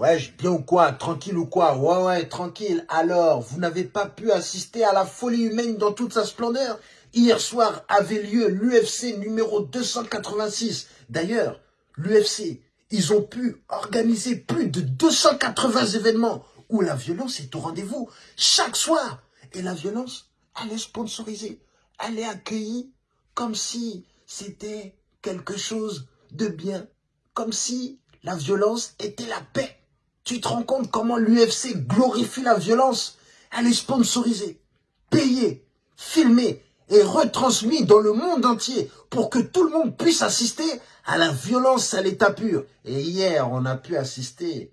Ouais, bien ou quoi? Tranquille ou quoi? Ouais, ouais, tranquille. Alors, vous n'avez pas pu assister à la folie humaine dans toute sa splendeur? Hier soir avait lieu l'UFC numéro 286. D'ailleurs, l'UFC, ils ont pu organiser plus de 280 événements où la violence est au rendez-vous chaque soir. Et la violence, elle est sponsorisée. Elle est accueillie comme si c'était quelque chose de bien. Comme si la violence était la paix. Tu te rends compte comment l'UFC glorifie la violence? Elle est sponsorisée, payée, filmée et retransmise dans le monde entier pour que tout le monde puisse assister à la violence à l'état pur. Et hier, on a pu assister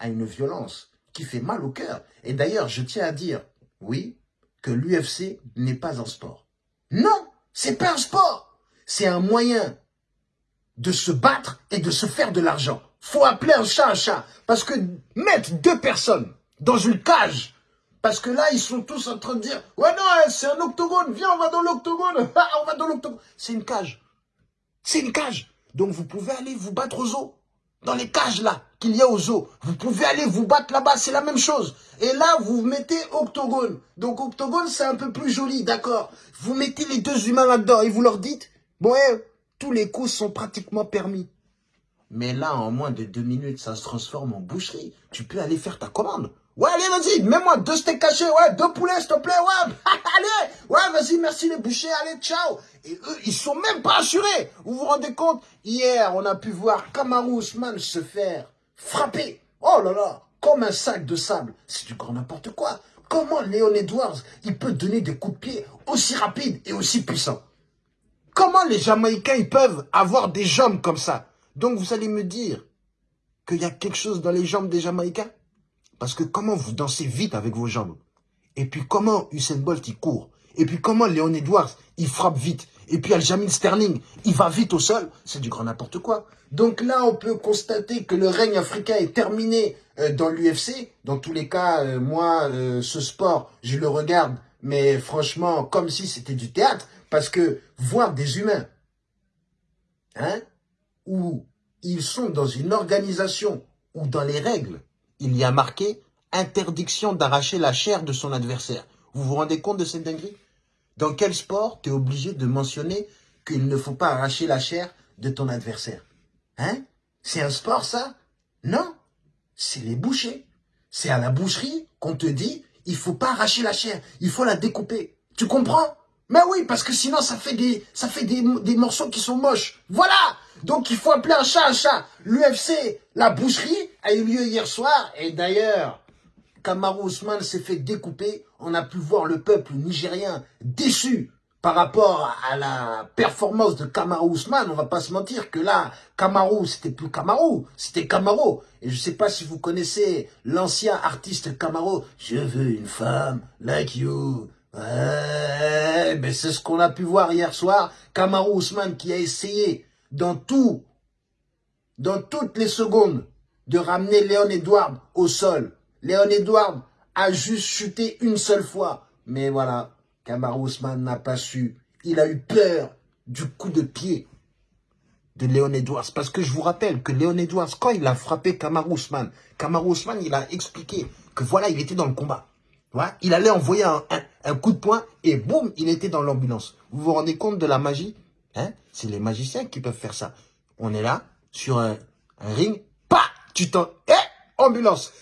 à une violence qui fait mal au cœur. Et d'ailleurs, je tiens à dire, oui, que l'UFC n'est pas un sport. Non, c'est pas un sport. C'est un moyen de se battre et de se faire de l'argent faut appeler un chat un chat. Parce que mettre deux personnes dans une cage, parce que là, ils sont tous en train de dire, ouais, non, hein, c'est un octogone, viens, on va dans l'octogone, ah, on va dans l'octogone. C'est une cage. C'est une cage. Donc, vous pouvez aller vous battre aux eaux. Dans les cages, là, qu'il y a aux eaux. Vous pouvez aller vous battre là-bas, c'est la même chose. Et là, vous mettez octogone. Donc, octogone, c'est un peu plus joli, d'accord. Vous mettez les deux humains là-dedans et vous leur dites, bon, eh, tous les coups sont pratiquement permis. Mais là, en moins de deux minutes, ça se transforme en boucherie. Tu peux aller faire ta commande. Ouais, allez, vas-y, mets-moi deux steaks cachés, ouais, deux poulets, s'il te plaît, ouais, allez, ouais, vas-y, merci les bouchers, allez, ciao. Et eux, ils sont même pas assurés. Vous vous rendez compte? Hier, on a pu voir Kamaru Usman se faire frapper. Oh là là, comme un sac de sable. C'est du grand n'importe quoi. Comment Léon Edwards, il peut donner des coups de pied aussi rapides et aussi puissants? Comment les Jamaïcains, ils peuvent avoir des jambes comme ça? Donc vous allez me dire qu'il y a quelque chose dans les jambes des Jamaïcains? Parce que comment vous dansez vite avec vos jambes? Et puis comment Usain Bolt il court? Et puis comment Léon Edwards il frappe vite? Et puis Aljamil Sterling il va vite au sol? C'est du grand n'importe quoi. Donc là on peut constater que le règne africain est terminé euh, dans l'UFC. Dans tous les cas, euh, moi euh, ce sport je le regarde mais franchement comme si c'était du théâtre. Parce que voir des humains hein, où ils sont dans une organisation où dans les règles, il y a marqué interdiction d'arracher la chair de son adversaire. Vous vous rendez compte de cette dinguerie? Dans quel sport tu es obligé de mentionner qu'il ne faut pas arracher la chair de ton adversaire? Hein? C'est un sport ça? Non, c'est les bouchers. C'est à la boucherie qu'on te dit il faut pas arracher la chair, il faut la découper. Tu comprends? Mais oui, parce que sinon ça fait des morceaux qui sont moches. Voilà donc il faut appeler un chat un chat. L'UFC, la boucherie, a eu lieu hier soir. Et d'ailleurs, Kamaru Ousmane s'est fait découper. On a pu voir le peuple nigérien déçu par rapport à la performance de Kamaru Ousmane. On va pas se mentir que là, Kamaru, c'était plus Kamaru, c'était Kamaru. Et je sais pas si vous connaissez l'ancien artiste Kamaru. Je veux une femme like you. Ben c'est ce qu'on a pu voir hier soir. Kamaru Ousmane qui a essayé dans tout, dans toutes les secondes, de ramener Léon Edouard au sol. Léon Edouard a juste chuté une seule fois. Mais voilà, Kamar Ousmane n'a pas su. Il a eu peur du coup de pied de Léon Edwards. Parce que je vous rappelle que Léon Edwards, quand il a frappé Kamar Ousmane, Kamar Ousmane, il a expliqué que voilà, il était dans le combat. Voilà, il allait envoyer un coup de poing et boum, il était dans l'ambulance. Vous vous rendez compte de la magie? Hein? C'est les magiciens qui peuvent faire ça. On est là, sur un, ring, pas, tu t'en... Eh Ambulance